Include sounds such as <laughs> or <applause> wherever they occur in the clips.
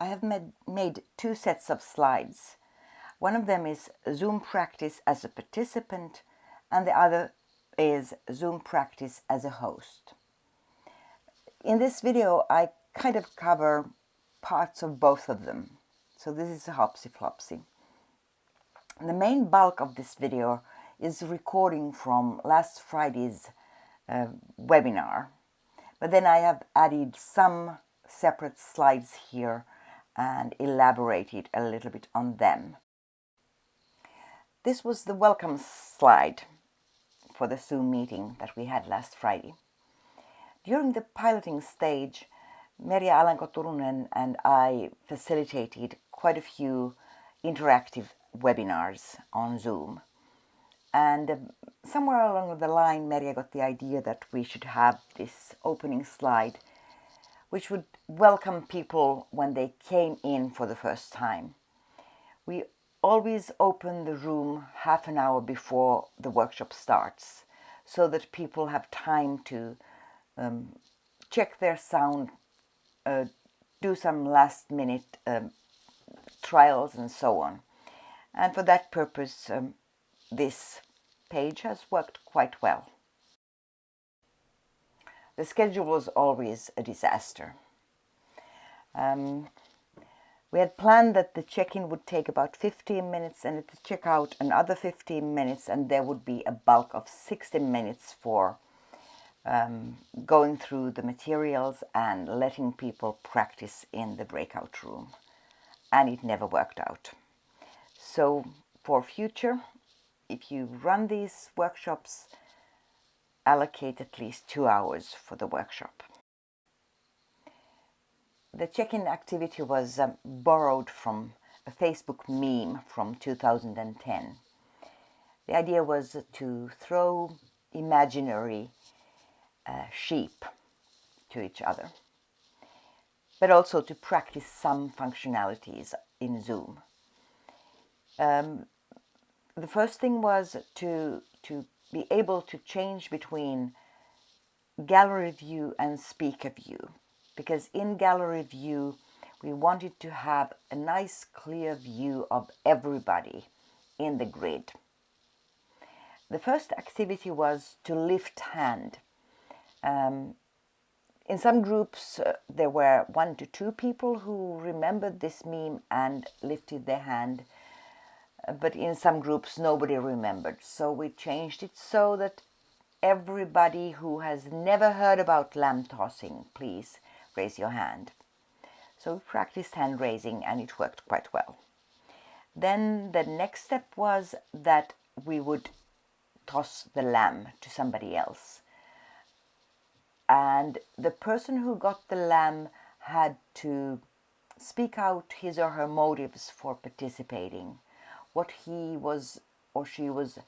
I have made, made two sets of slides. One of them is Zoom practice as a participant and the other is Zoom practice as a host. In this video I kind of cover parts of both of them. So this is a hopsy flopsy. The main bulk of this video is recording from last Friday's uh, webinar. But then I have added some separate slides here and elaborated a little bit on them. This was the welcome slide for the Zoom meeting that we had last Friday. During the piloting stage, Merja Alanko-Turunen and I facilitated quite a few interactive webinars on Zoom. And um, somewhere along the line, Merja got the idea that we should have this opening slide, which would welcome people when they came in for the first time. We always open the room half an hour before the workshop starts so that people have time to um, check their sound, uh, do some last minute um, trials and so on. And for that purpose, um, this page has worked quite well. The schedule was always a disaster. Um, we had planned that the check-in would take about 15 minutes and the check-out another 15 minutes and there would be a bulk of 60 minutes for um, going through the materials and letting people practice in the breakout room. And it never worked out. So for future, if you run these workshops, allocate at least two hours for the workshop. The check-in activity was um, borrowed from a Facebook meme from 2010. The idea was to throw imaginary uh, sheep to each other, but also to practice some functionalities in Zoom. Um, the first thing was to, to be able to change between gallery view and speaker view because in gallery view we wanted to have a nice clear view of everybody in the grid. The first activity was to lift hand. Um, in some groups uh, there were one to two people who remembered this meme and lifted their hand but in some groups nobody remembered so we changed it so that everybody who has never heard about lamb tossing please raise your hand. So we practiced hand raising and it worked quite well. Then the next step was that we would toss the lamb to somebody else. And the person who got the lamb had to speak out his or her motives for participating, what he was or she was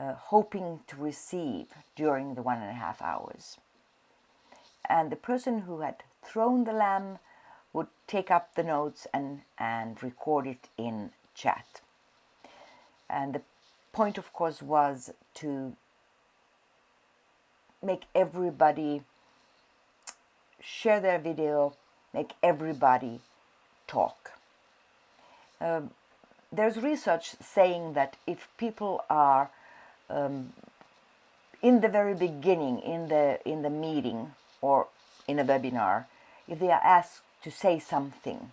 uh, hoping to receive during the one and a half hours. And the person who had thrown the lamb would take up the notes and, and record it in chat. And the point, of course, was to make everybody share their video, make everybody talk. Um, there's research saying that if people are um, in the very beginning, in the, in the meeting or in a webinar, if they are asked to say something,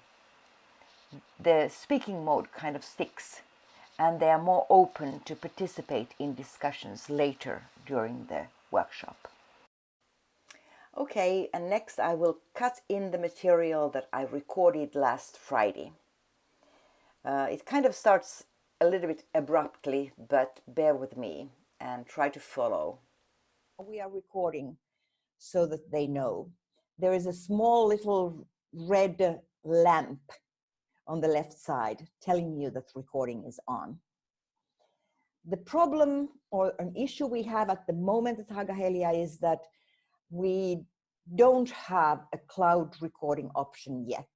the speaking mode kind of sticks and they are more open to participate in discussions later during the workshop. Okay, and next I will cut in the material that I recorded last Friday. Uh, it kind of starts a little bit abruptly, but bear with me and try to follow. We are recording so that they know there is a small little red lamp on the left side telling you that recording is on. The problem or an issue we have at the moment at Haaga-Helia is that we don't have a cloud recording option yet.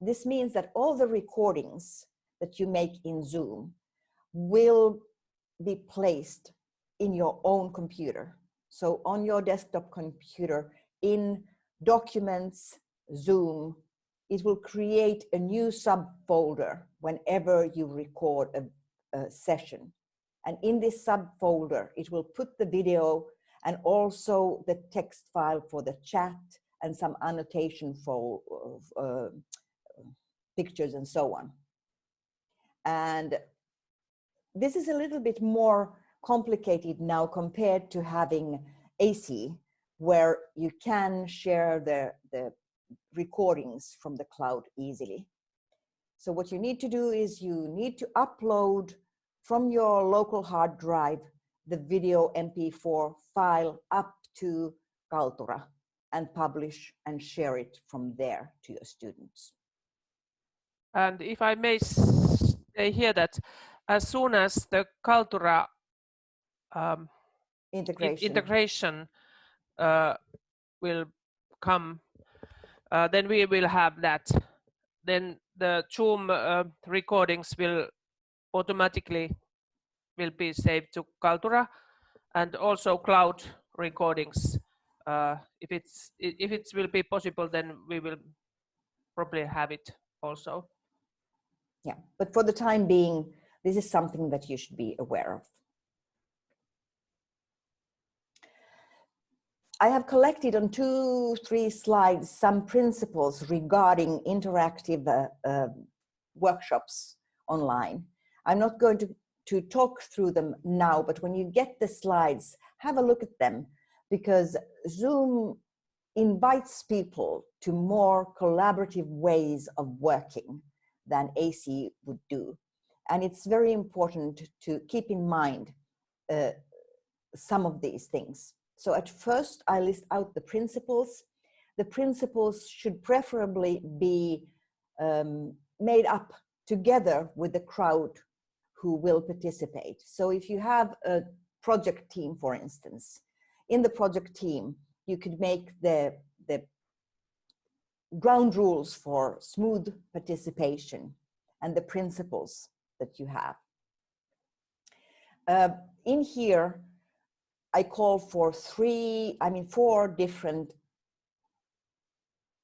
This means that all the recordings that you make in Zoom will be placed in your own computer. So on your desktop computer in documents, Zoom, it will create a new subfolder whenever you record a, a session. And in this subfolder, it will put the video and also the text file for the chat and some annotation for uh, pictures and so on. And this is a little bit more complicated now compared to having AC, where you can share the, the recordings from the cloud easily. So what you need to do is you need to upload from your local hard drive the video MP4 file up to Kaltura and publish and share it from there to your students. And if I may say here that as soon as the Kaltura um, integration, integration uh, will come, uh, then we will have that. Then the Zoom uh, recordings will automatically will be saved to Kaltura and also cloud recordings. Uh, if it's if it will be possible, then we will probably have it also. Yeah, but for the time being, this is something that you should be aware of. I have collected on two, three slides some principles regarding interactive uh, uh, workshops online. I'm not going to, to talk through them now, but when you get the slides, have a look at them because Zoom invites people to more collaborative ways of working than AC would do. And it's very important to keep in mind uh, some of these things. So at first I list out the principles. The principles should preferably be um, made up together with the crowd who will participate. So if you have a project team, for instance, in the project team, you could make the, the ground rules for smooth participation and the principles that you have. Uh, in here, I call for three, I mean, four different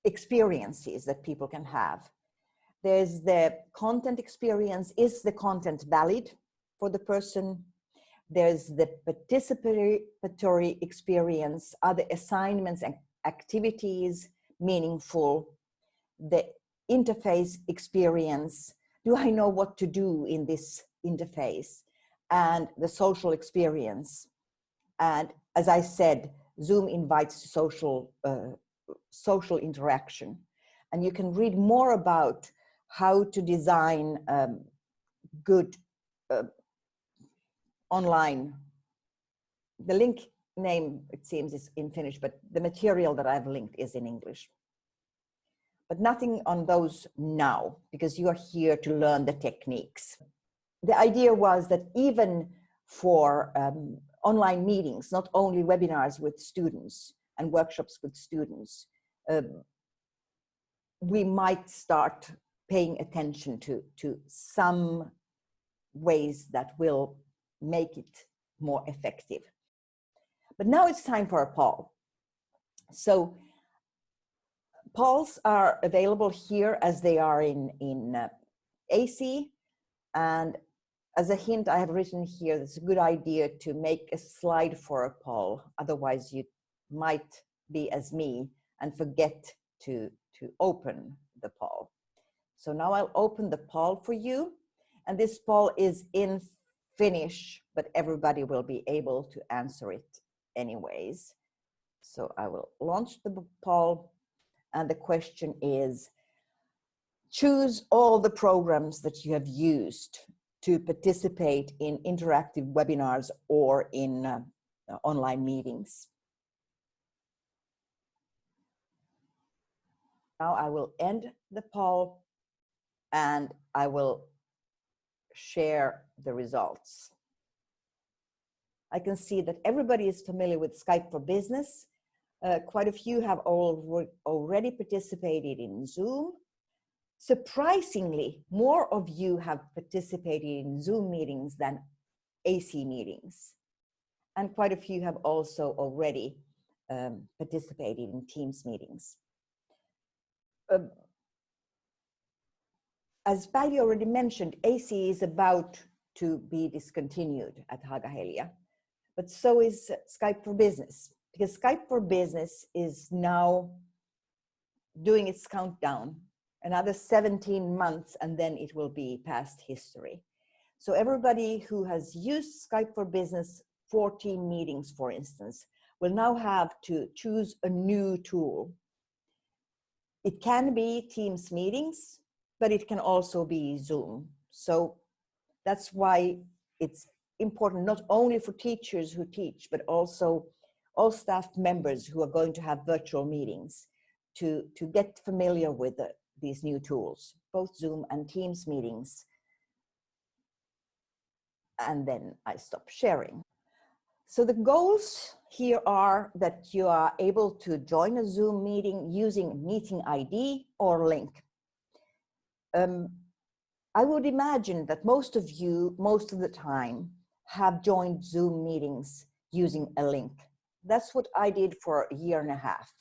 experiences that people can have. There's the content experience. Is the content valid for the person? There's the participatory experience. Are the assignments and activities meaningful? The interface experience. Do I know what to do in this interface? And the social experience. And as I said, Zoom invites social, uh, social interaction. And you can read more about how to design um, good uh, online. The link name, it seems, is in Finnish, but the material that I've linked is in English. But nothing on those now, because you are here to learn the techniques. The idea was that even for um, online meetings, not only webinars with students and workshops with students, uh, we might start paying attention to, to some ways that will make it more effective. But now it's time for a poll. So polls are available here as they are in, in uh, AC. And as a hint, I have written here, it's a good idea to make a slide for a poll. Otherwise you might be as me and forget to, to open the poll. So now I'll open the poll for you. And this poll is in Finnish, but everybody will be able to answer it anyways. So I will launch the poll. And the question is, choose all the programs that you have used to participate in interactive webinars or in uh, online meetings. Now I will end the poll and I will share the results. I can see that everybody is familiar with Skype for Business. Uh, quite a few have already participated in Zoom. Surprisingly, more of you have participated in Zoom meetings than AC meetings. And quite a few have also already um, participated in Teams meetings. Uh, as Päivi already mentioned, AC is about to be discontinued at Haaga-Helia, but so is Skype for Business, because Skype for Business is now doing its countdown, another 17 months, and then it will be past history. So everybody who has used Skype for Business 14 meetings, for instance, will now have to choose a new tool. It can be Teams meetings, but it can also be Zoom. So that's why it's important not only for teachers who teach, but also all staff members who are going to have virtual meetings to, to get familiar with the, these new tools, both Zoom and Teams meetings. And then I stop sharing. So the goals here are that you are able to join a Zoom meeting using meeting ID or link. Um, I would imagine that most of you, most of the time, have joined Zoom meetings using a link. That's what I did for a year and a half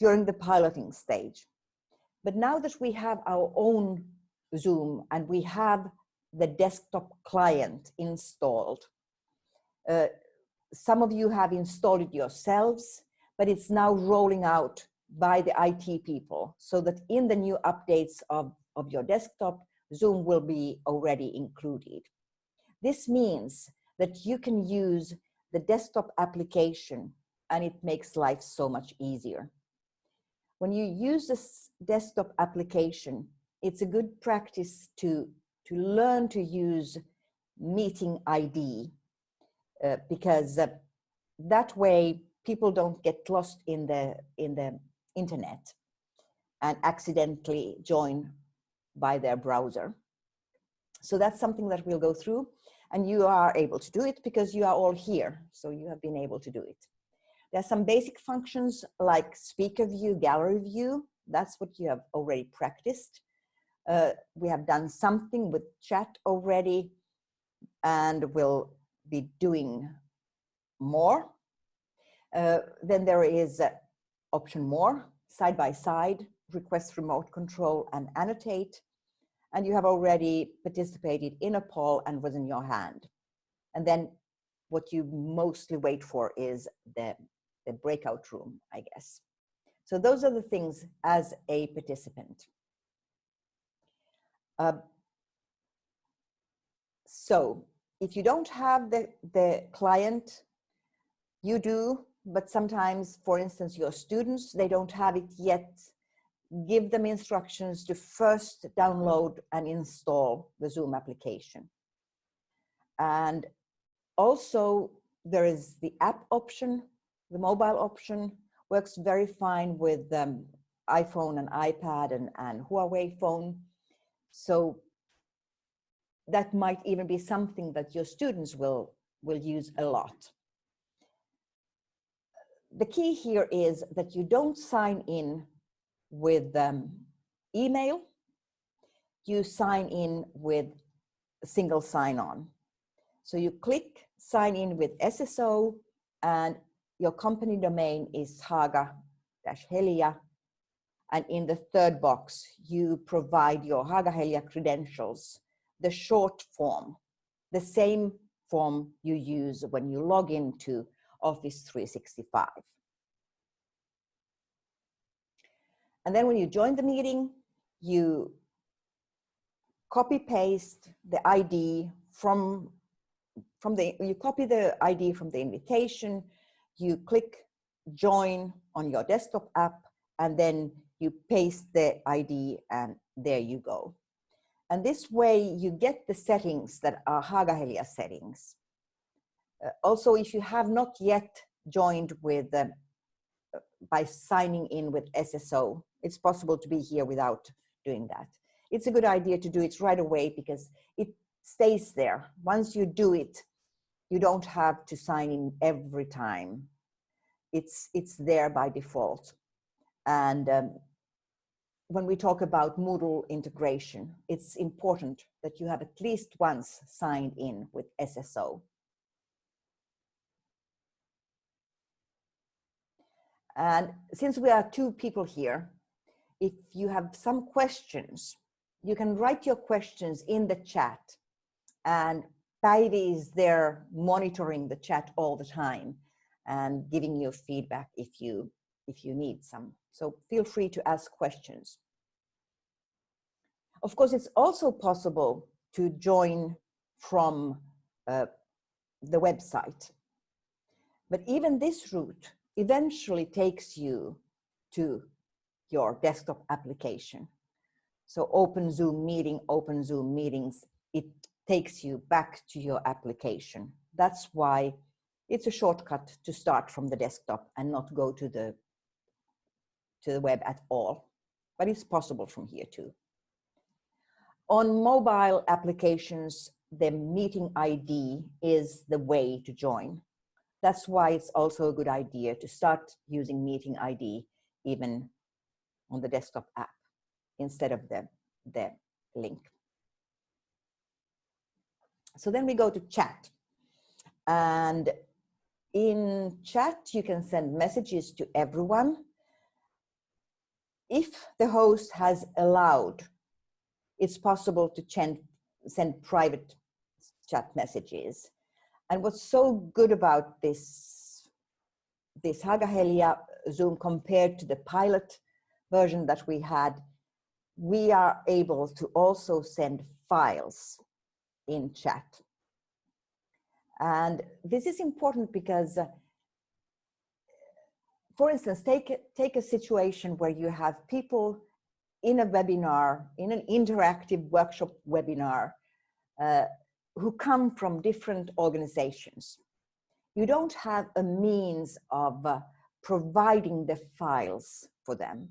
during the piloting stage. But now that we have our own Zoom and we have the desktop client installed, uh, some of you have installed it yourselves, but it's now rolling out by the IT people so that in the new updates of, of your desktop, Zoom will be already included. This means that you can use the desktop application and it makes life so much easier. When you use this desktop application, it's a good practice to, to learn to use meeting ID uh, because uh, that way people don't get lost in the in the internet and accidentally join by their browser. So that's something that we'll go through and you are able to do it because you are all here. So you have been able to do it. There are some basic functions like speaker view, gallery view. That's what you have already practiced. Uh, we have done something with chat already and we'll be doing more. Uh, then there is uh, option more, side by side, request remote control and annotate. And you have already participated in a poll and was in your hand. And then what you mostly wait for is the, the breakout room, I guess. So those are the things as a participant. Uh, so if you don't have the, the client, you do, but sometimes, for instance, your students, they don't have it yet. Give them instructions to first download and install the Zoom application. And also there is the app option, the mobile option works very fine with um, iPhone and iPad and, and Huawei phone. So that might even be something that your students will, will use a lot. The key here is that you don't sign in with um, email, you sign in with single sign-on. So you click sign in with SSO and your company domain is Haaga-Helia and in the third box you provide your Haaga-Helia credentials the short form, the same form you use when you log into Office 365. And then when you join the meeting, you copy paste the ID from, from the, you copy the ID from the invitation, you click join on your desktop app, and then you paste the ID and there you go. And this way you get the settings that are Haaga-Helia settings. Uh, also, if you have not yet joined with, uh, by signing in with SSO, it's possible to be here without doing that. It's a good idea to do it right away because it stays there. Once you do it, you don't have to sign in every time. It's, it's there by default. And um, when we talk about Moodle integration, it's important that you have at least once signed in with SSO. And since we are two people here, if you have some questions, you can write your questions in the chat and Päivi is there monitoring the chat all the time and giving you feedback if you if you need some. So feel free to ask questions. Of course, it's also possible to join from uh, the website. But even this route eventually takes you to your desktop application. So open Zoom meeting, open Zoom meetings, it takes you back to your application. That's why it's a shortcut to start from the desktop and not go to the to the web at all. But it's possible from here too. On mobile applications, the meeting ID is the way to join. That's why it's also a good idea to start using meeting ID even on the desktop app instead of the, the link. So then we go to chat. And in chat, you can send messages to everyone. If the host has allowed, it's possible to send private chat messages. And what's so good about this, this Haaga-Helia Zoom compared to the pilot version that we had, we are able to also send files in chat. And this is important because, uh, for instance, take, take a situation where you have people in a webinar, in an interactive workshop webinar, uh, who come from different organizations. You don't have a means of uh, providing the files for them.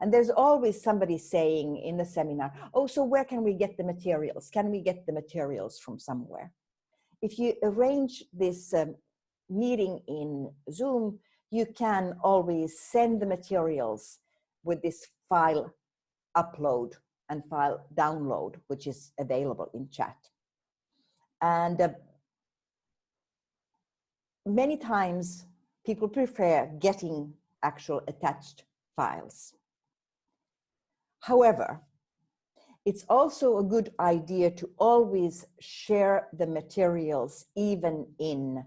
And there's always somebody saying in the seminar, oh, so where can we get the materials? Can we get the materials from somewhere? If you arrange this um, meeting in Zoom, you can always send the materials with this file upload and file download, which is available in chat. And uh, many times people prefer getting actual attached files. However, it's also a good idea to always share the materials even in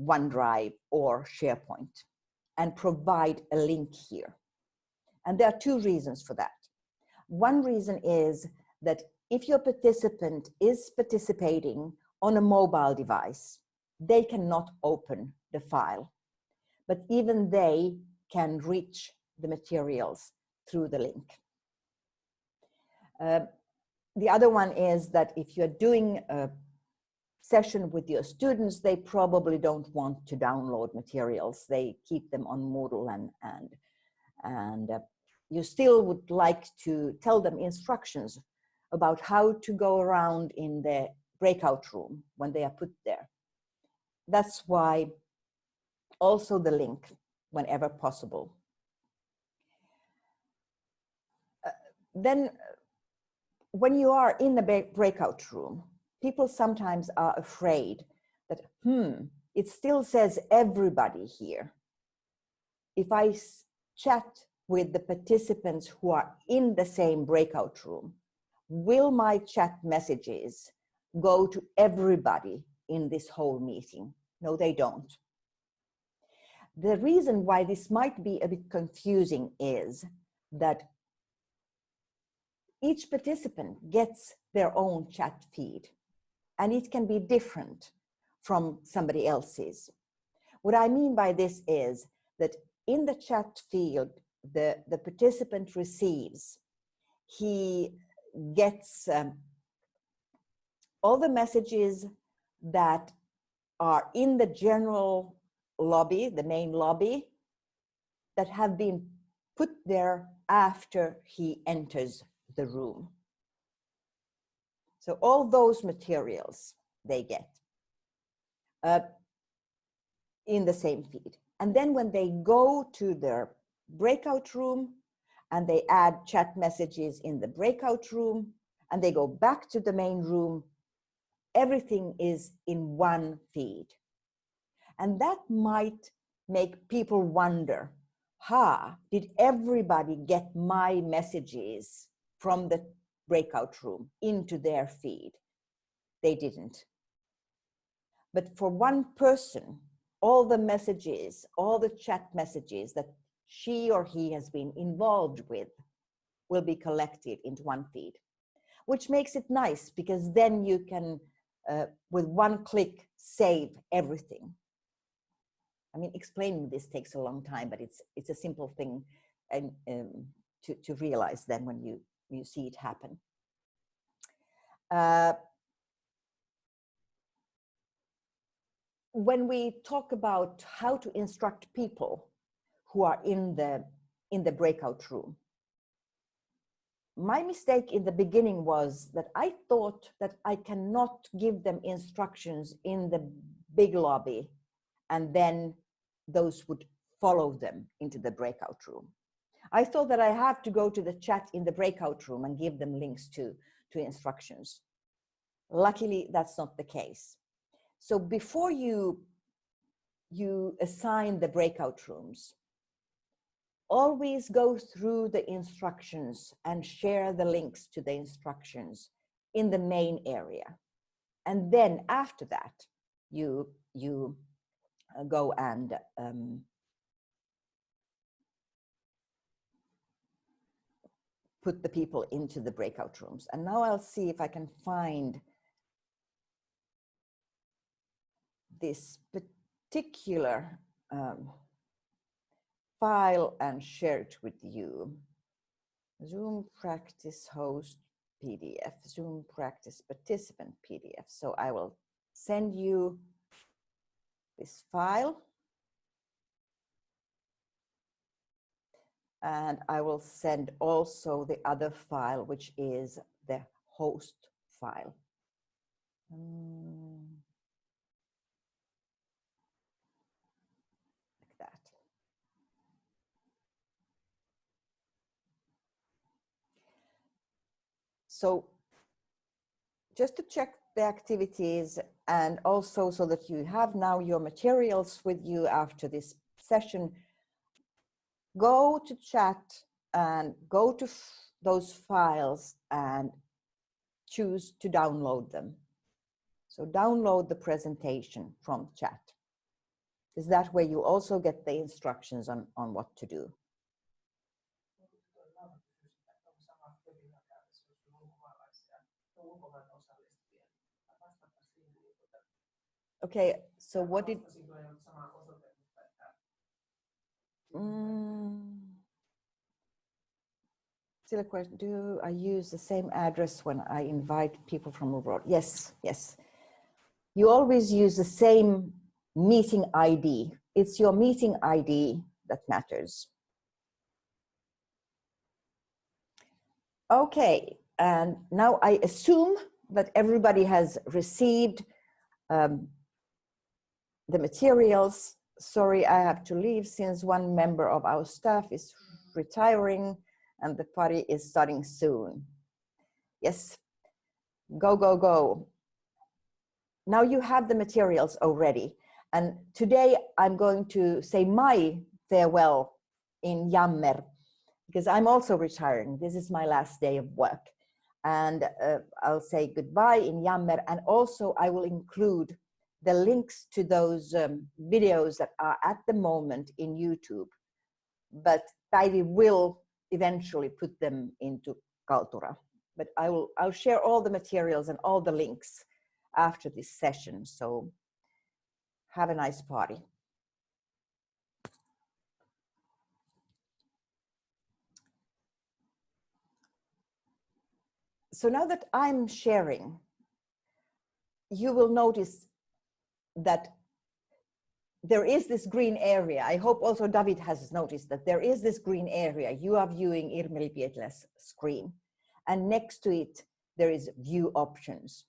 OneDrive or SharePoint and provide a link here. And there are two reasons for that. One reason is that if your participant is participating on a mobile device, they cannot open the file, but even they can reach the materials through the link. Uh, the other one is that if you're doing a session with your students, they probably don't want to download materials. They keep them on Moodle and, and, and uh, you still would like to tell them instructions about how to go around in the breakout room when they are put there. That's why also the link whenever possible. Uh, then when you are in the breakout room, people sometimes are afraid that, hmm, it still says everybody here. If I chat with the participants who are in the same breakout room, will my chat messages go to everybody in this whole meeting? No, they don't. The reason why this might be a bit confusing is that each participant gets their own chat feed and it can be different from somebody else's. What I mean by this is that in the chat field, the, the participant receives, he gets um, all the messages that are in the general lobby, the main lobby, that have been put there after he enters the room. So all those materials they get uh, in the same feed. And then when they go to their breakout room and they add chat messages in the breakout room and they go back to the main room, everything is in one feed. And that might make people wonder, ha, did everybody get my messages from the breakout room into their feed. They didn't. But for one person, all the messages, all the chat messages that she or he has been involved with will be collected into one feed, which makes it nice because then you can, uh, with one click, save everything. I mean, explaining this takes a long time, but it's it's a simple thing and um, to, to realize then when you, you see it happen. Uh, when we talk about how to instruct people who are in the in the breakout room my mistake in the beginning was that i thought that i cannot give them instructions in the big lobby and then those would follow them into the breakout room i thought that i have to go to the chat in the breakout room and give them links to to instructions luckily that's not the case so before you, you assign the breakout rooms, always go through the instructions and share the links to the instructions in the main area. And then after that, you, you uh, go and um, put the people into the breakout rooms. And now I'll see if I can find this particular um, file and share it with you. Zoom practice host PDF, Zoom practice participant PDF. So I will send you this file. And I will send also the other file, which is the host file. Um, like that. So just to check the activities and also so that you have now your materials with you after this session, go to chat and go to those files and choose to download them. So download the presentation from chat. Is that where you also get the instructions on, on what to do? Okay, so what did... Mm, still a question, do I use the same address when I invite people from abroad? Yes, yes. You always use the same meeting ID. It's your meeting ID that matters. Okay, and now I assume that everybody has received um, the materials. Sorry, I have to leave since one member of our staff is retiring and the party is starting soon. Yes, go, go, go. Now you have the materials already. And today I'm going to say my farewell in Yammer because I'm also retiring. This is my last day of work. And uh, I'll say goodbye in Yammer. And also I will include the links to those um, videos that are at the moment in YouTube, but Päivi will eventually put them into Kaltura. But I will, I'll share all the materials and all the links after this session. So have a nice party. So now that I'm sharing, you will notice that there is this green area. I hope also David has noticed that there is this green area. You are viewing Irmeli Pietilä's screen. And next to it, there is view options.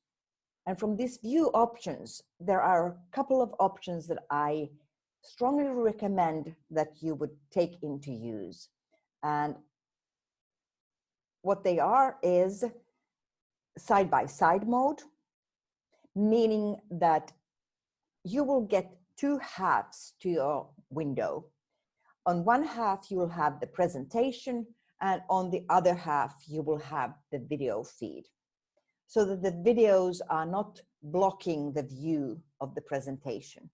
And from these view options, there are a couple of options that I strongly recommend that you would take into use. And what they are is side-by-side -side mode, meaning that you will get two halves to your window. On one half, you will have the presentation, and on the other half you will have the video feed so that the videos are not blocking the view of the presentation.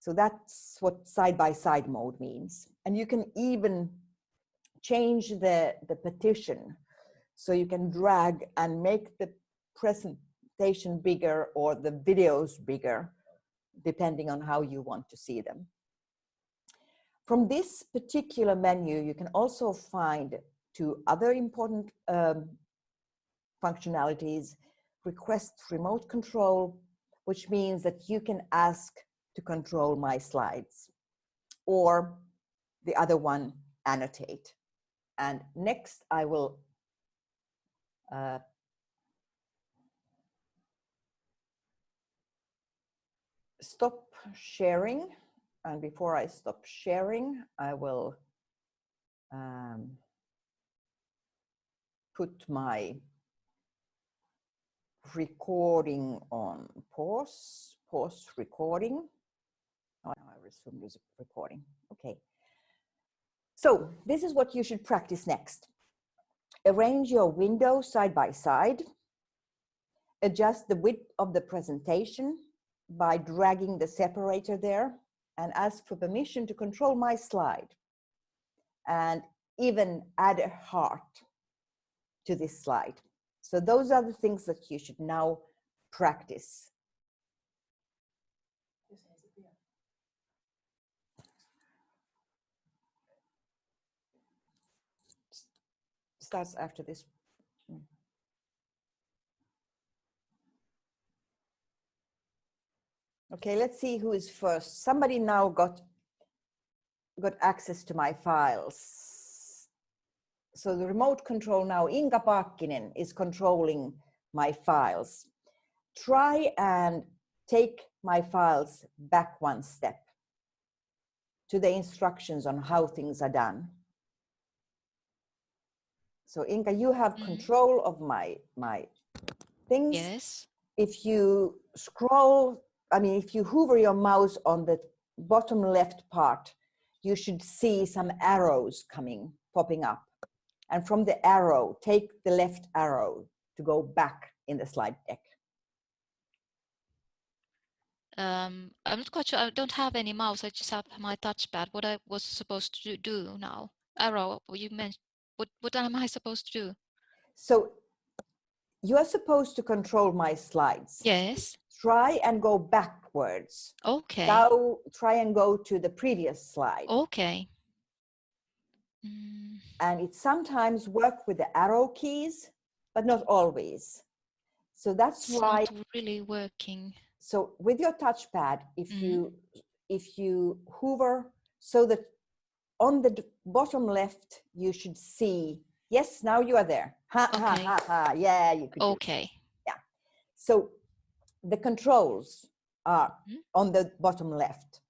So that's what side-by-side -side mode means. And you can even change the, the partition. So you can drag and make the presentation bigger or the videos bigger, depending on how you want to see them. From this particular menu, you can also find two other important um, functionalities, request remote control, which means that you can ask to control my slides, or the other one, annotate. And next I will uh, stop sharing. And before I stop sharing, I will um, put my recording on pause, pause recording. Oh, I resume recording. Okay. So this is what you should practice next. Arrange your window side by side. Adjust the width of the presentation by dragging the separator there and ask for permission to control my slide. And even add a heart to this slide. So those are the things that you should now practice. starts after this. Okay, let's see who is first. Somebody now got got access to my files. So the remote control now, Inga Paakkinen is controlling my files. Try and take my files back one step to the instructions on how things are done. So Inga, you have mm. control of my, my things. Yes. If you scroll, I mean, if you hover your mouse on the bottom left part, you should see some arrows coming, popping up. And from the arrow, take the left arrow to go back in the slide deck. Um, I'm not quite sure. I don't have any mouse. I just have my touchpad. What I was supposed to do now? Arrow. You mentioned what, what am I supposed to do? So you are supposed to control my slides. Yes. Try and go backwards. Okay. Now try and go to the previous slide. Okay. Mm. And it sometimes work with the arrow keys, but not always. So that's it's why not really working. So with your touchpad, if mm. you if you hover so that on the bottom left, you should see, yes, now you are there. Ha, okay. ha, ha, ha. Yeah, you could. Okay. Yeah. So the controls are mm -hmm. on the bottom left.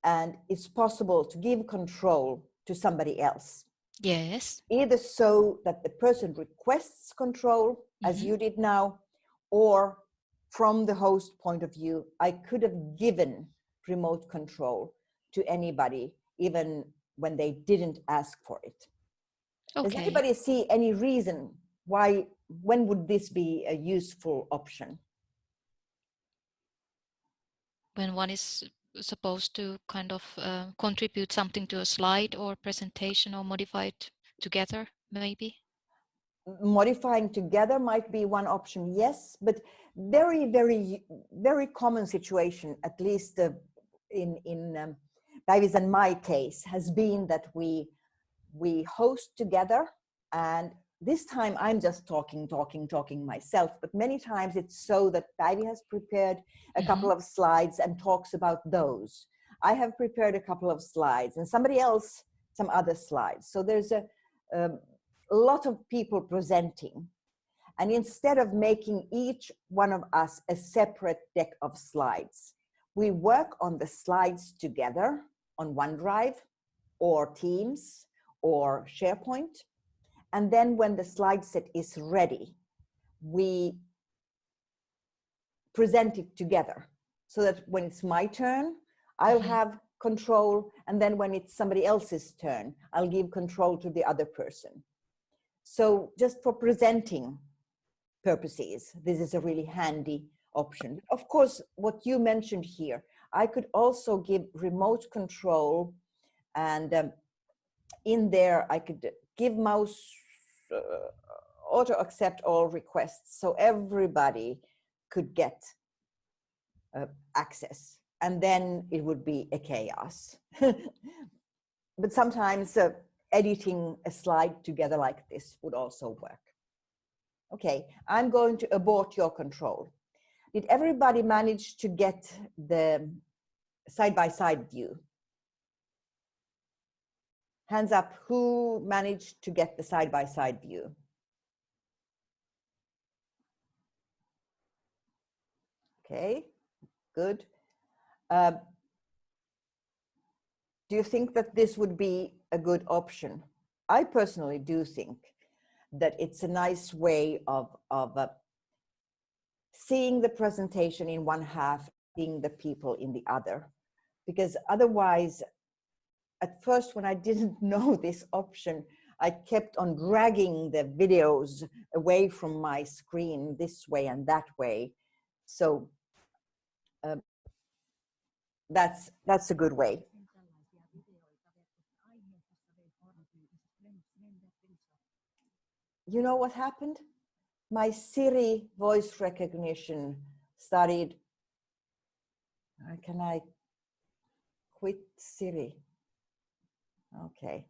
And it's possible to give control to somebody else. Yes. Either so that the person requests control, mm -hmm. as mm-hmm. you did now, or from the host point of view, I could have given remote control to anybody, even when they didn't ask for it. Okay. Does anybody see any reason why, when would this be a useful option? When one is supposed to kind of uh, contribute something to a slide or presentation or modify it together, maybe? Modifying together might be one option, yes, but very, very, very common situation, at least uh, in, in um, Päivi's and my case has been that we we host together and this time I'm just talking, talking, talking myself, but many times it's so that Päivi has prepared a mm -hmm. couple of slides and talks about those. I have prepared a couple of slides and somebody else some other slides. So there's a, um, a lot of people presenting. And instead of making each one of us a separate deck of slides, we work on the slides together on OneDrive or Teams or SharePoint. And then when the slide set is ready, we present it together so that when it's my turn, I'll mm -hmm. have control and then when it's somebody else's turn, I'll give control to the other person. So just for presenting purposes, this is a really handy option. Of course, what you mentioned here, I could also give remote control and um, in there I could give mouse uh, auto accept all requests so everybody could get uh, access and then it would be a chaos. <laughs> but sometimes uh, editing a slide together like this would also work. Okay, I'm going to abort your control. Did everybody manage to get the side-by-side -side view? Hands up, who managed to get the side-by-side -side view? Okay, good. Uh, do you think that this would be a good option? I personally do think that it's a nice way of, of uh, seeing the presentation in one half, seeing the people in the other. Because otherwise, at first when I didn't <laughs> know this option, I kept on dragging the videos away from my screen this way and that way. So um, that's that's a good way. You know what happened? My Siri voice recognition started. Can I quit Siri? Okay.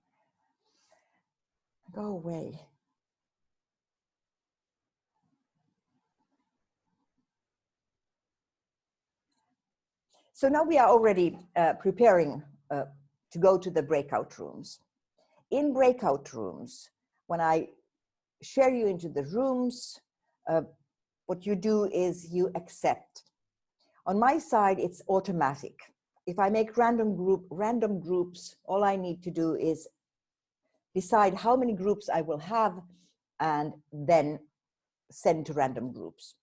Go away. So now we are already uh, preparing uh, to go to the breakout rooms. In breakout rooms, when I share you into the rooms, uh, what you do is you accept. On my side, it's automatic. If I make random group, random groups, all I need to do is decide how many groups I will have and then send to random groups.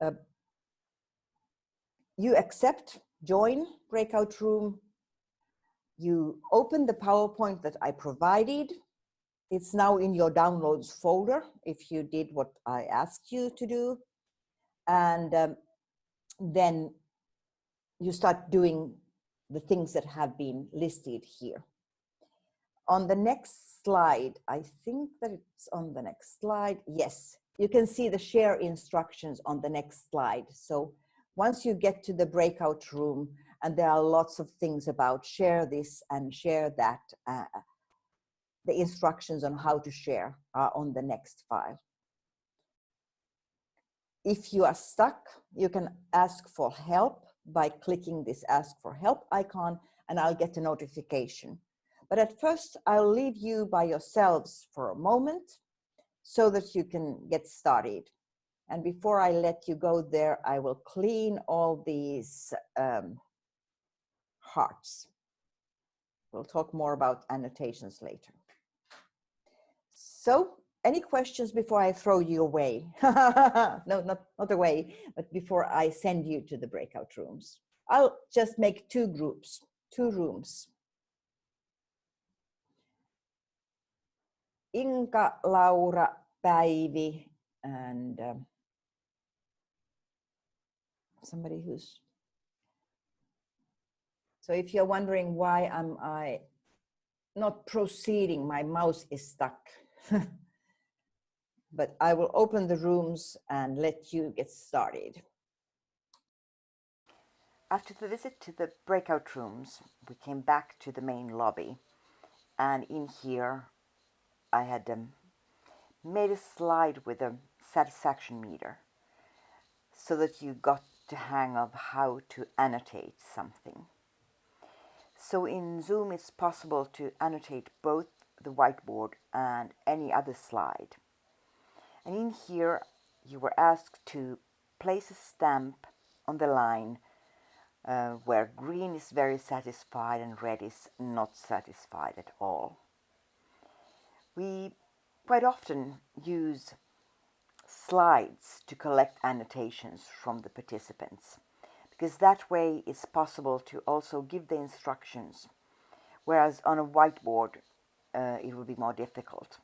Uh, you accept join breakout room, you open the PowerPoint that I provided. It's now in your downloads folder if you did what I asked you to do. And um, then you start doing the things that have been listed here. On the next slide, I think that it's on the next slide. Yes, you can see the share instructions on the next slide. So once you get to the breakout room, and there are lots of things about share this and share that, uh, the instructions on how to share are on the next file. If you are stuck, you can ask for help by clicking this ask for help icon and I'll get a notification. But at first, I'll leave you by yourselves for a moment so that you can get started. And before I let you go there, I will clean all these um, hearts. We'll talk more about annotations later. So any questions before I throw you away? <laughs> no, not, not away, but before I send you to the breakout rooms. I'll just make two groups, two rooms. Inka, Laura, Päivi, and um, somebody who's so if you're wondering why am I not proceeding, my mouse is stuck. <laughs> but I will open the rooms and let you get started. After the visit to the breakout rooms, we came back to the main lobby. And in here, I had um, made a slide with a satisfaction meter so that you got to hang of how to annotate something. So in Zoom it's possible to annotate both the whiteboard and any other slide. And in here you were asked to place a stamp on the line uh, where green is very satisfied and red is not satisfied at all. We quite often use slides to collect annotations from the participants because that way it's possible to also give the instructions, whereas on a whiteboard uh, it will be more difficult.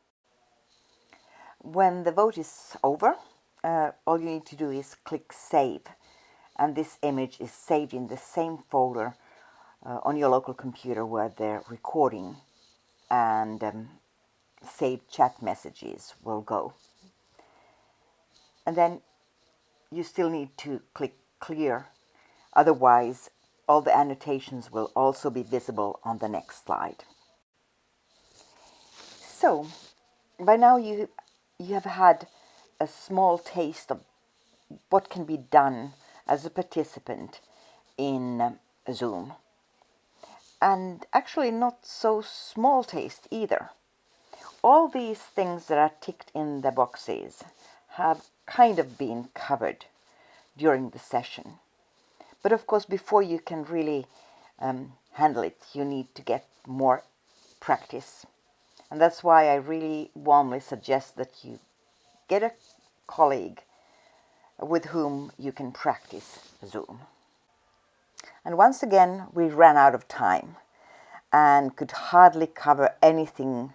When the vote is over, uh, all you need to do is click Save, and this image is saved in the same folder uh, on your local computer where the recording and um, saved chat messages will go. And then you still need to click Clear, otherwise all the annotations will also be visible on the next slide. So, by now you, you have had a small taste of what can be done as a participant in um, Zoom. And actually not so small taste either. All these things that are ticked in the boxes have kind of been covered during the session. But of course, before you can really um, handle it, you need to get more practice. And that's why I really warmly suggest that you get a colleague with whom you can practice Zoom. And once again, we ran out of time and could hardly cover anything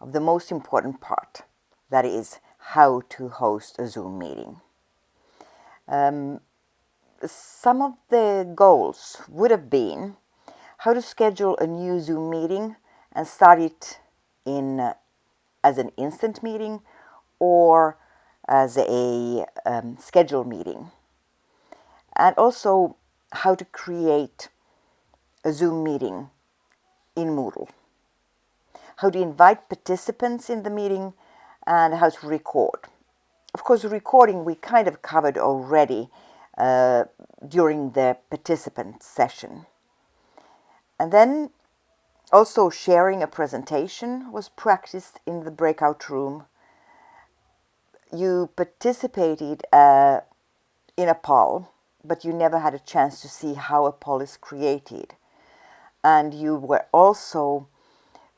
of the most important part, that is, how to host a Zoom meeting. Um, some of the goals would have been how to schedule a new Zoom meeting and start it in uh, as an instant meeting or as a um, scheduled meeting. And also how to create a Zoom meeting in Moodle. How to invite participants in the meeting and how to record. Of course, recording we kind of covered already uh, during the participant session. And then also sharing a presentation was practiced in the breakout room. You participated uh, in a poll, but you never had a chance to see how a poll is created. And you were also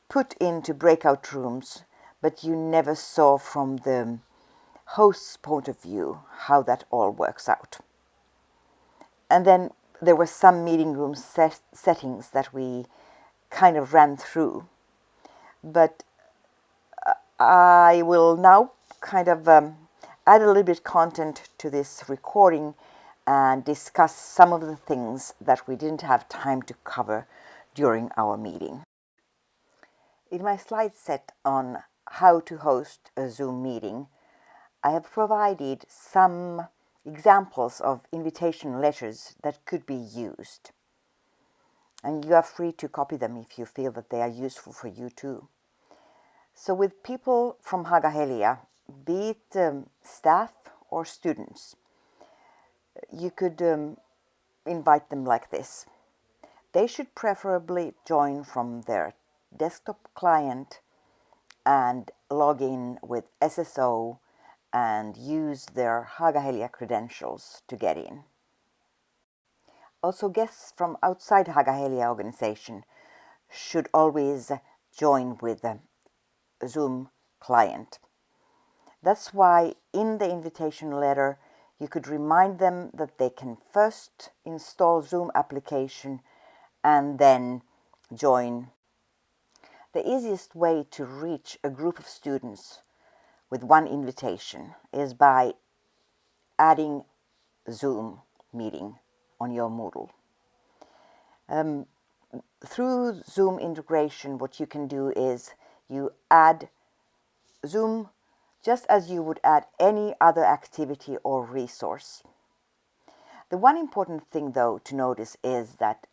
put into breakout rooms, but you never saw from the host's point of view how that all works out. And then there were some meeting room set settings that we kind of ran through. But uh, I will now kind of um, add a little bit content to this recording and discuss some of the things that we didn't have time to cover during our meeting. In my slide set on how to host a Zoom meeting, I have provided some examples of invitation letters that could be used. And you are free to copy them if you feel that they are useful for you too. So with people from Haaga-Helia, be it um, staff or students, you could um, invite them like this. They should preferably join from their desktop client and log in with SSO and use their Haaga-Helia credentials to get in. Also guests from outside Haaga-Helia organization should always join with a Zoom client. That's why in the invitation letter you could remind them that they can first install Zoom application and then join. The easiest way to reach a group of students with one invitation is by adding Zoom meeting on your Moodle. Um, through Zoom integration, what you can do is you add Zoom just as you would add any other activity or resource. The one important thing though to notice is that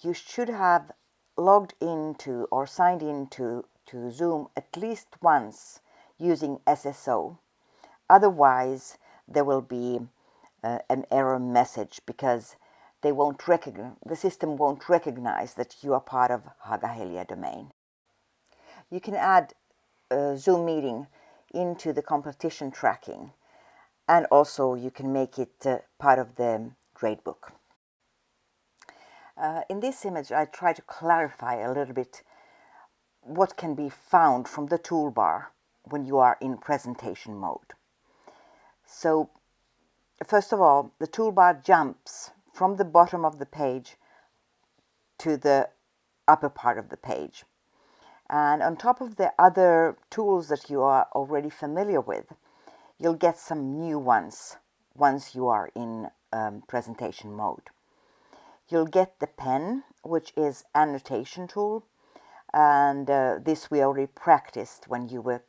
you should have logged into or signed into to Zoom at least once using SSO. Otherwise, there will be uh, an error message because they won't recognize, the system won't recognize that you are part of Haaga-Helia domain. You can add a Zoom meeting into the completion tracking and also you can make it uh, part of the gradebook. Uh, in this image I try to clarify a little bit what can be found from the toolbar when you are in presentation mode. So first of all, the toolbar jumps from the bottom of the page to the upper part of the page. And on top of the other tools that you are already familiar with, you'll get some new ones once you are in um, presentation mode. You'll get the pen, which is annotation tool, and uh, this we already practiced when you were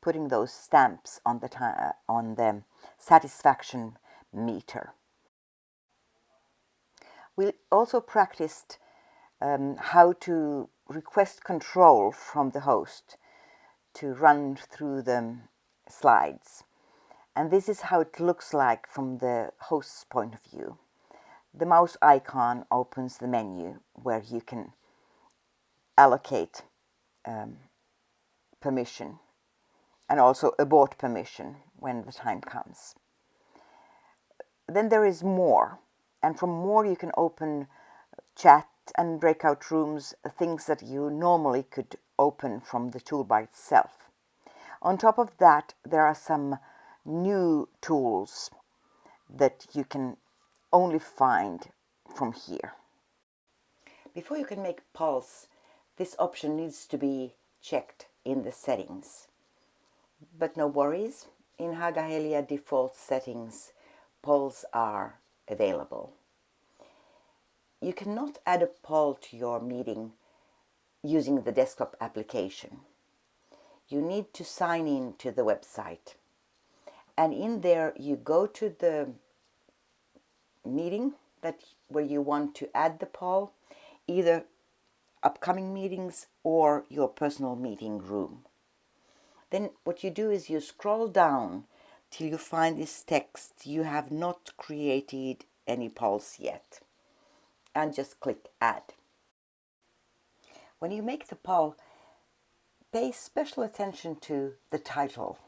putting those stamps on the on the satisfaction meter. We also practiced um, how to request control from the host to run through the slides. And this is how it looks like from the host's point of view. The mouse icon opens the menu where you can allocate um, permission and also abort permission when the time comes. Then there is more, and from more you can open chat and breakout rooms, things that you normally could open from the toolbar itself. On top of that, there are some new tools that you can only find from here. Before you can make polls, this option needs to be checked in the settings. But no worries, in Haaga-Helia default settings, polls are available. You cannot add a poll to your meeting using the desktop application. You need to sign in to the website. And in there you go to the meeting that where you want to add the poll, either upcoming meetings or your personal meeting room. Then what you do is you scroll down till you find this text you have not created any polls yet and just click add. When you make the poll, pay special attention to the title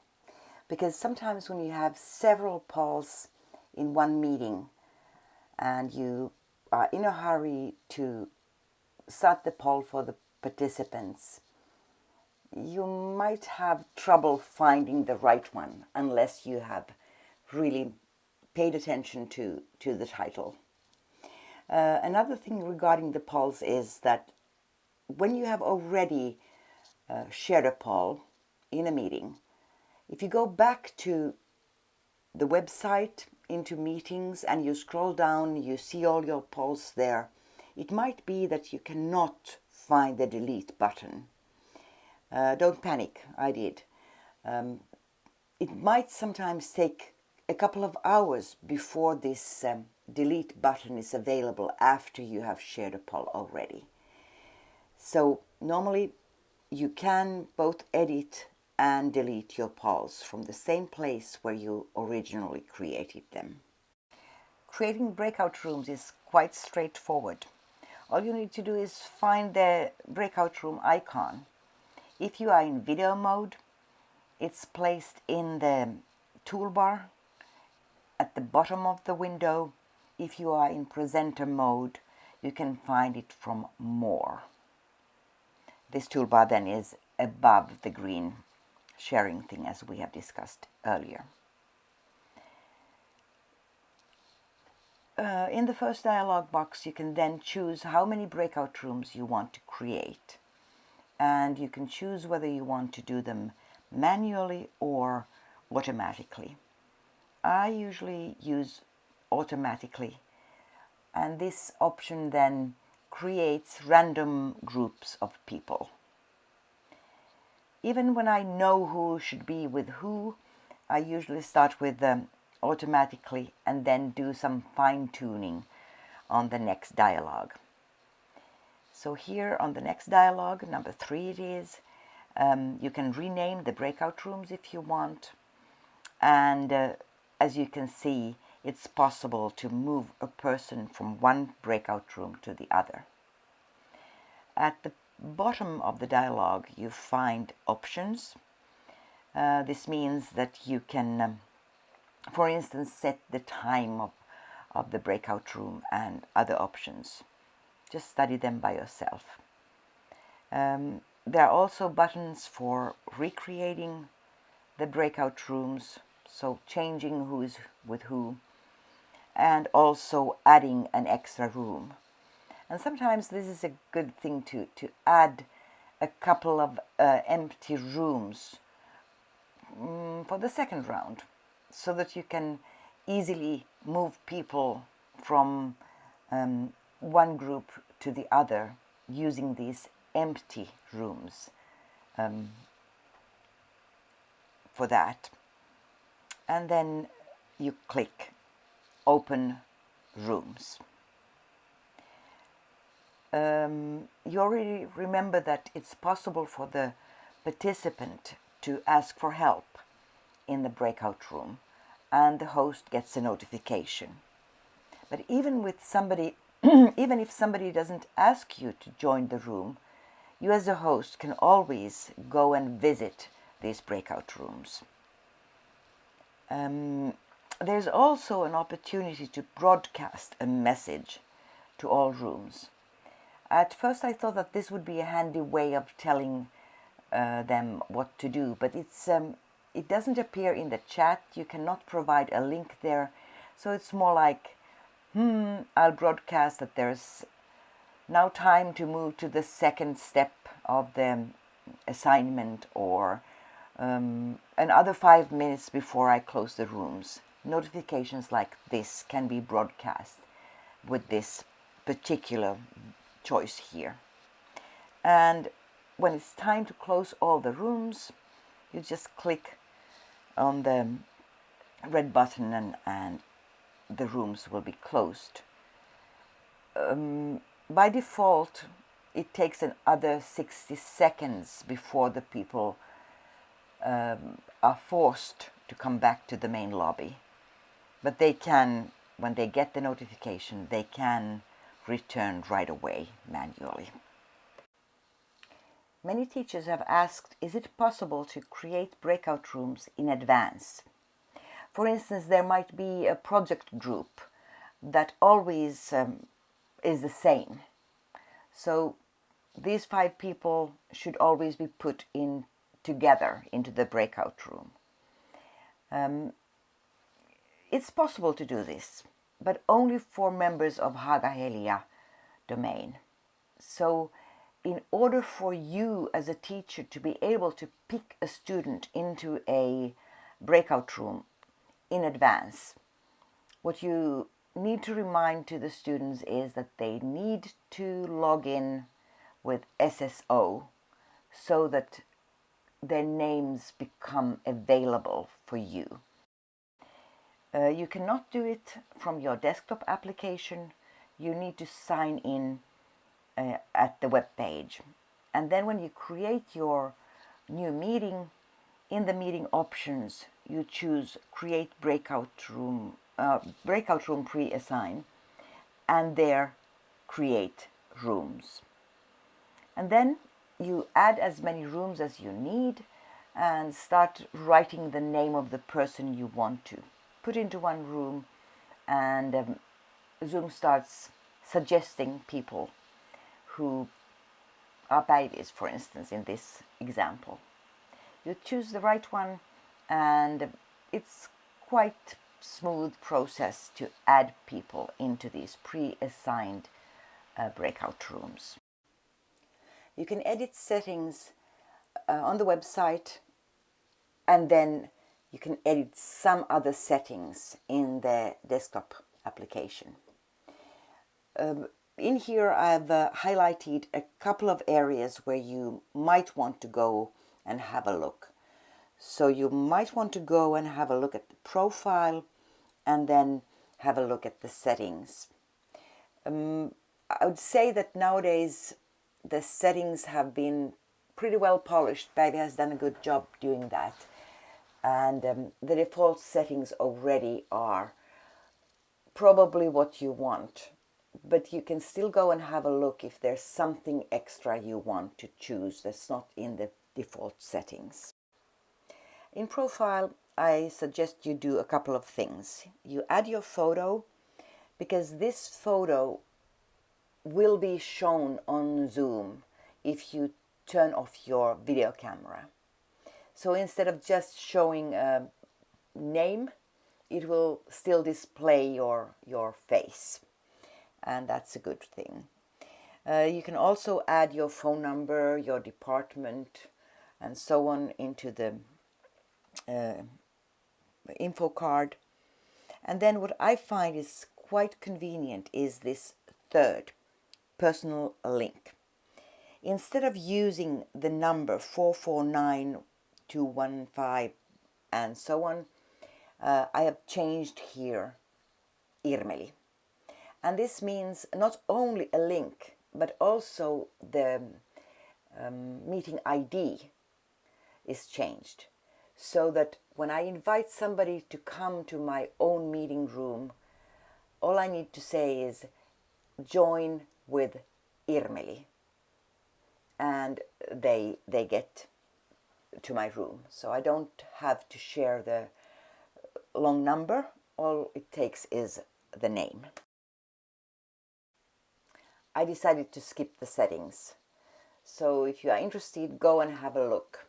because sometimes when you have several polls in one meeting and you are in a hurry to start the poll for the participants, you might have trouble finding the right one unless you have really paid attention to, to the title. Uh, another thing regarding the polls is that when you have already uh, shared a poll in a meeting, if you go back to the website into meetings and you scroll down, you see all your polls there, it might be that you cannot find the delete button. Uh, don't panic, I did. Um, it might sometimes take a couple of hours before this um, delete button is available after you have shared a poll already. So normally you can both edit and delete your polls from the same place where you originally created them. Creating breakout rooms is quite straightforward. All you need to do is find the breakout room icon. If you are in video mode, it's placed in the toolbar at the bottom of the window if you are in presenter mode, you can find it from more. This toolbar then is above the green sharing thing as we have discussed earlier. Uh, in the first dialog box you can then choose how many breakout rooms you want to create and you can choose whether you want to do them manually or automatically. I usually use automatically. And this option then creates random groups of people. Even when I know who should be with who, I usually start with them automatically and then do some fine-tuning on the next dialogue. So here on the next dialogue, number three it is, um, you can rename the breakout rooms if you want. And uh, as you can see, it's possible to move a person from one breakout room to the other. At the bottom of the dialog you find options. Uh, this means that you can, um, for instance, set the time of, of the breakout room and other options. Just study them by yourself. Um, there are also buttons for recreating the breakout rooms, so changing who is with who and also adding an extra room. And sometimes this is a good thing to, to add a couple of uh, empty rooms um, for the second round so that you can easily move people from um, one group to the other using these empty rooms um, for that. And then you click open rooms. Um, you already remember that it's possible for the participant to ask for help in the breakout room and the host gets a notification. But even with somebody, <clears throat> even if somebody doesn't ask you to join the room, you as a host can always go and visit these breakout rooms. Um, there's also an opportunity to broadcast a message to all rooms. At first I thought that this would be a handy way of telling uh, them what to do, but it's um, it doesn't appear in the chat. You cannot provide a link there. So it's more like, hmm, I'll broadcast that there's now time to move to the second step of the assignment or um, another five minutes before I close the rooms. Notifications like this can be broadcast with this particular choice here. And when it's time to close all the rooms, you just click on the red button and, and the rooms will be closed. Um, by default, it takes another 60 seconds before the people um, are forced to come back to the main lobby. But they can, when they get the notification, they can return right away manually. Many teachers have asked, is it possible to create breakout rooms in advance? For instance, there might be a project group that always um, is the same. So these five people should always be put in together into the breakout room. Um, it's possible to do this, but only for members of Haaga-Helia domain. So in order for you as a teacher to be able to pick a student into a breakout room in advance, what you need to remind to the students is that they need to log in with SSO so that their names become available for you. Uh, you cannot do it from your desktop application. You need to sign in uh, at the web page. And then when you create your new meeting, in the meeting options, you choose create breakout room, uh, breakout room pre-assign, and there create rooms. And then you add as many rooms as you need and start writing the name of the person you want to put into one room and um, Zoom starts suggesting people who are babies, for instance, in this example. You choose the right one and it's quite smooth process to add people into these pre-assigned uh, breakout rooms. You can edit settings uh, on the website and then you can edit some other settings in the desktop application. Um, in here I've uh, highlighted a couple of areas where you might want to go and have a look. So you might want to go and have a look at the profile and then have a look at the settings. Um, I would say that nowadays the settings have been pretty well polished. Päivi has done a good job doing that. And um, the default settings already are probably what you want but you can still go and have a look if there's something extra you want to choose that's not in the default settings. In profile, I suggest you do a couple of things. You add your photo because this photo will be shown on Zoom if you turn off your video camera. So instead of just showing a name it will still display your, your face. And that's a good thing. Uh, you can also add your phone number, your department, and so on into the uh, info card. And then what I find is quite convenient is this third personal link. Instead of using the number 449215 and so on, uh, I have changed here Irmeli. And this means not only a link, but also the um, meeting ID is changed. So that when I invite somebody to come to my own meeting room, all I need to say is join with Irmeli. And they, they get to my room. So I don't have to share the long number. All it takes is the name. I decided to skip the settings. So if you are interested, go and have a look.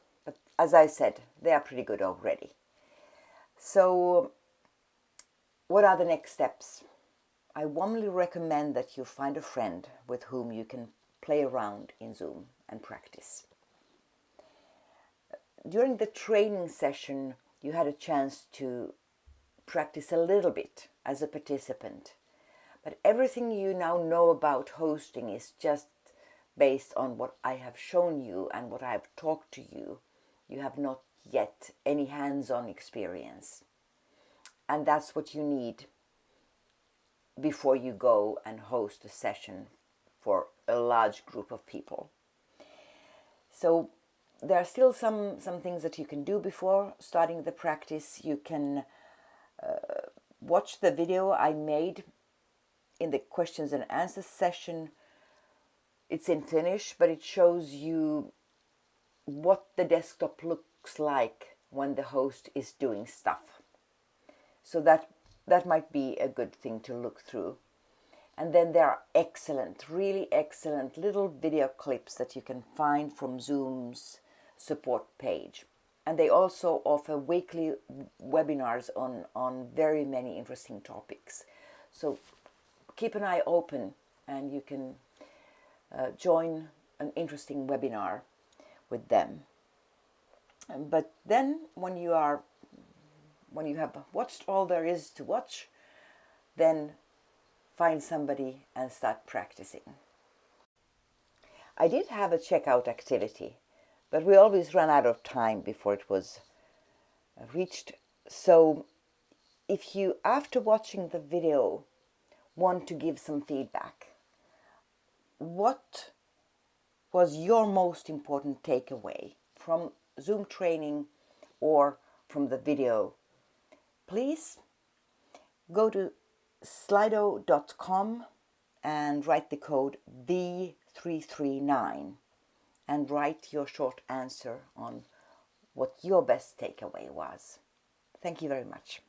As I said, they are pretty good already. So what are the next steps? I warmly recommend that you find a friend with whom you can play around in Zoom and practice. During the training session, you had a chance to practice a little bit as a participant. But everything you now know about hosting is just based on what I have shown you and what I have talked to you. You have not yet any hands-on experience. And that's what you need before you go and host a session for a large group of people. So there are still some, some things that you can do before starting the practice. You can uh, watch the video I made in the questions and answers session. It's in Finnish, but it shows you what the desktop looks like when the host is doing stuff. So that that might be a good thing to look through. And then there are excellent, really excellent little video clips that you can find from Zoom's support page. And they also offer weekly webinars on, on very many interesting topics. So keep an eye open and you can uh, join an interesting webinar with them. Um, but then when you are when you have watched all there is to watch, then find somebody and start practicing. I did have a checkout activity, but we always ran out of time before it was reached. So if you, after watching the video, want to give some feedback, what was your most important takeaway from Zoom training or from the video please go to slido.com and write the code V339 and write your short answer on what your best takeaway was. Thank you very much.